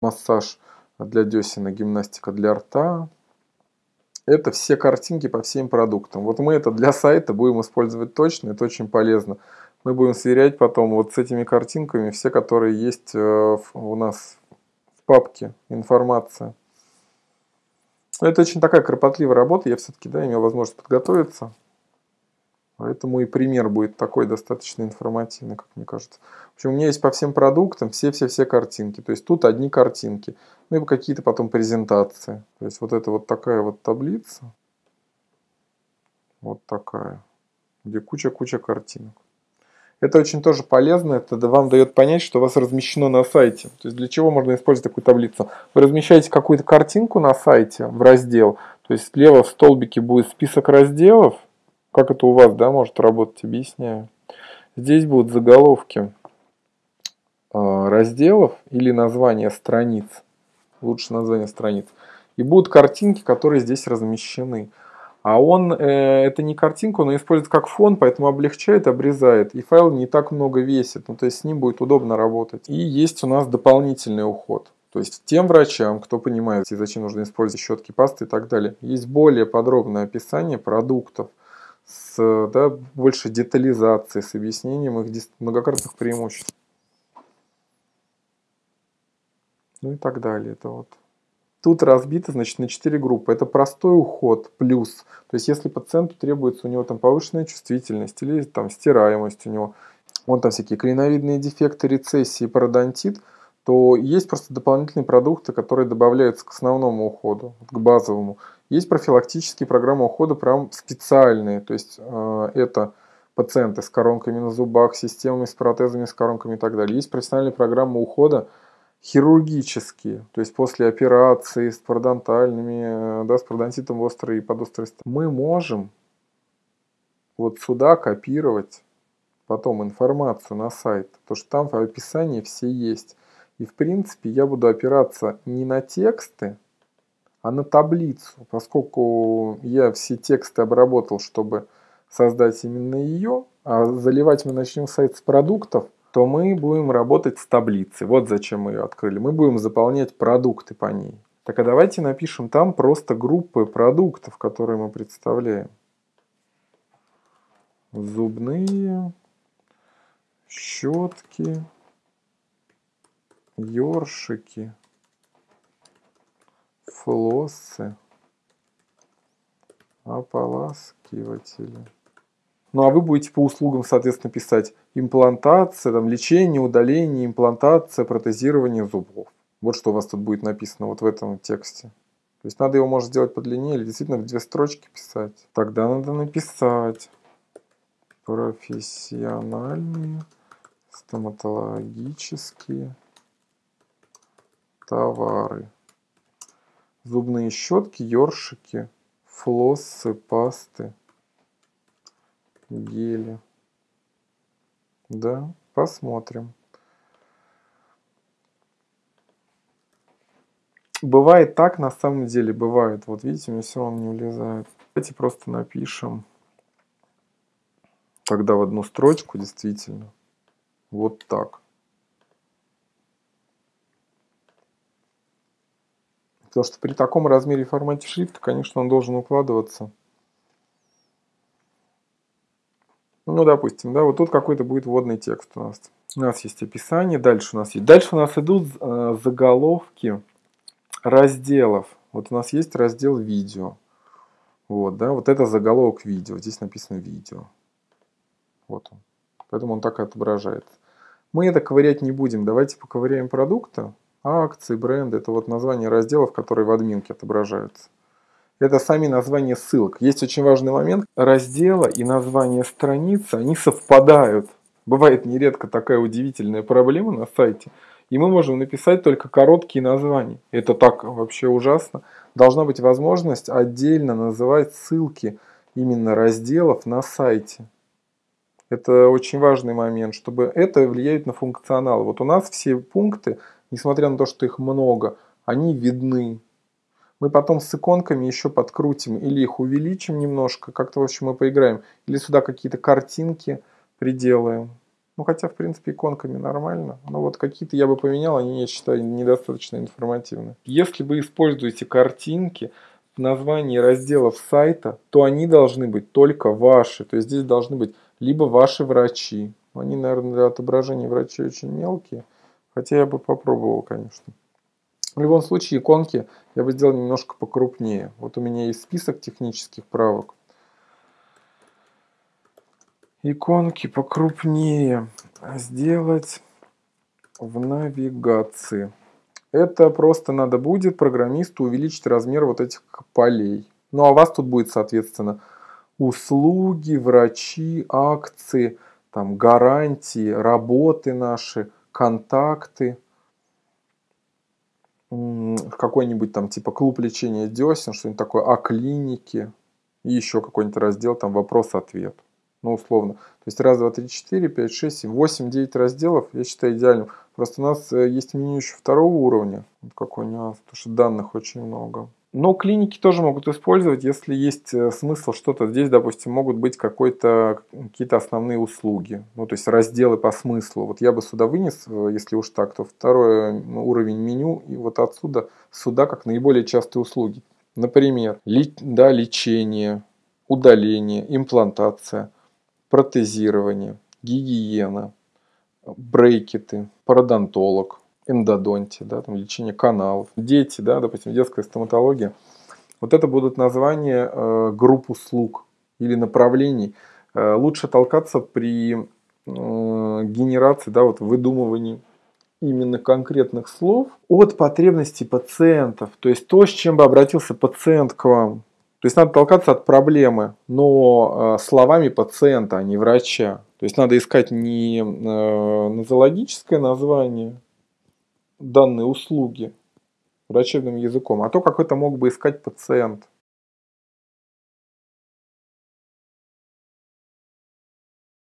массаж для десен, гимнастика для рта. Это все картинки по всем продуктам. Вот мы это для сайта будем использовать точно, это очень полезно. Мы будем сверять потом вот с этими картинками все, которые есть э, у нас в папке информация. Это очень такая кропотливая работа, я все-таки да, имел возможность подготовиться. Поэтому и пример будет такой достаточно информативный, как мне кажется. В общем, у меня есть по всем продуктам все-все-все картинки. То есть тут одни картинки. Ну и какие-то потом презентации. То есть вот это вот такая вот таблица. Вот такая. Где куча-куча картинок. Это очень тоже полезно, это вам дает понять, что у вас размещено на сайте. То есть для чего можно использовать такую таблицу? Вы размещаете какую-то картинку на сайте в раздел, то есть слева в столбике будет список разделов, как это у вас, да, может работать, объясняю. Здесь будут заголовки э, разделов или названия страниц. Лучше название страниц. И будут картинки, которые здесь размещены. А он, э, это не картинка, он использует как фон, поэтому облегчает, обрезает. И файл не так много весит, ну, то есть с ним будет удобно работать. И есть у нас дополнительный уход. То есть тем врачам, кто понимает, зачем нужно использовать щетки, пасты и так далее, есть более подробное описание продуктов, с да, больше детализацией, с объяснением их многократных преимуществ. Ну и так далее. Это вот. Тут разбито значит, на 4 группы. Это простой уход плюс. То есть если пациенту требуется у него там повышенная чувствительность или там стираемость у него, он там всякие клиновидные дефекты, рецессии, пародонтит, то есть просто дополнительные продукты, которые добавляются к основному уходу, к базовому. Есть профилактические программы ухода прям специальные, то есть э, это пациенты с коронками на зубах, системами с протезами, с коронками и так далее. Есть профессиональные программы ухода хирургические, то есть после операции с пародонтальными, э, да, с пародонтитом острой и подострой Мы можем вот сюда копировать потом информацию на сайт, потому что там в описании все есть. И в принципе я буду опираться не на тексты, а на таблицу, поскольку я все тексты обработал, чтобы создать именно ее, а заливать мы начнем сайт с продуктов, то мы будем работать с таблицей. Вот зачем мы ее открыли. Мы будем заполнять продукты по ней. Так а давайте напишем там просто группы продуктов, которые мы представляем. Зубные, щетки, ёршики, флоссы, ополаскиватели. Ну а вы будете по услугам, соответственно, писать имплантация, там, лечение, удаление, имплантация, протезирование зубов. Вот что у вас тут будет написано вот в этом тексте. То есть надо его, может, сделать подлиннее или действительно в две строчки писать. Тогда надо написать профессиональные стоматологические товары зубные щетки, ёршики, флоссы, пасты, гели. Да, посмотрим. Бывает так, на самом деле, бывает. Вот видите, мне все равно не влезает. Давайте просто напишем тогда в одну строчку, действительно. Вот так. Потому что при таком размере и формате шрифта, конечно, он должен укладываться. Ну, допустим, да, вот тут какой-то будет вводный текст у нас. У нас есть описание, дальше у нас есть. Дальше у нас идут э, заголовки разделов. Вот у нас есть раздел видео. Вот, да, вот это заголовок видео. Здесь написано видео. Вот он. Поэтому он так и отображается. Мы это ковырять не будем. Давайте поковыряем продукта акции, бренды, это вот названия разделов, которые в админке отображаются. Это сами названия ссылок. Есть очень важный момент. Раздела и название страницы, они совпадают. Бывает нередко такая удивительная проблема на сайте. И мы можем написать только короткие названия. Это так вообще ужасно. Должна быть возможность отдельно называть ссылки именно разделов на сайте. Это очень важный момент, чтобы это влияет на функционал. Вот у нас все пункты несмотря на то, что их много, они видны. Мы потом с иконками еще подкрутим или их увеличим немножко, как-то в общем мы поиграем, или сюда какие-то картинки приделаем. Ну, хотя, в принципе, иконками нормально. Но вот какие-то я бы поменял, они, я считаю, недостаточно информативны. Если вы используете картинки в названии разделов сайта, то они должны быть только ваши. То есть здесь должны быть либо ваши врачи. Они, наверное, для отображения врачей очень мелкие. Хотя я бы попробовал, конечно. В любом случае, иконки я бы сделал немножко покрупнее. Вот у меня есть список технических правок. Иконки покрупнее сделать в навигации. Это просто надо будет программисту увеличить размер вот этих полей. Ну а у вас тут будет, соответственно, услуги, врачи, акции, там, гарантии, работы наши, контакты – какой-нибудь там типа клуб лечения десен, что-нибудь такое, о клинике, и еще какой-нибудь раздел там вопрос-ответ. Ну, условно. То есть раз, два, три, четыре, пять, шесть, семь, восемь, девять разделов, я считаю идеальным. Просто у нас э, есть меню еще второго уровня. Какой нюанс, потому что данных очень много. Но клиники тоже могут использовать, если есть э, смысл что-то. Здесь, допустим, могут быть какие-то основные услуги. Ну, то есть разделы по смыслу. Вот я бы сюда вынес, э, если уж так, то второй уровень меню. И вот отсюда сюда как наиболее частые услуги. Например, да, лечение, удаление, имплантация, протезирование, гигиена, брейкеты, пародонтолог, эндодонтия, да, там лечение каналов, дети, да, допустим, детская стоматология. Вот это будут названия э, групп услуг или направлений. Э, лучше толкаться при э, генерации, да, вот выдумывании именно конкретных слов от потребностей пациентов. То есть то, с чем бы обратился пациент к вам. То есть надо толкаться от проблемы, но э, словами пациента, а не врача. То есть надо искать не э, нозологическое название, данной услуги врачебным языком, а то, как это мог бы искать пациент.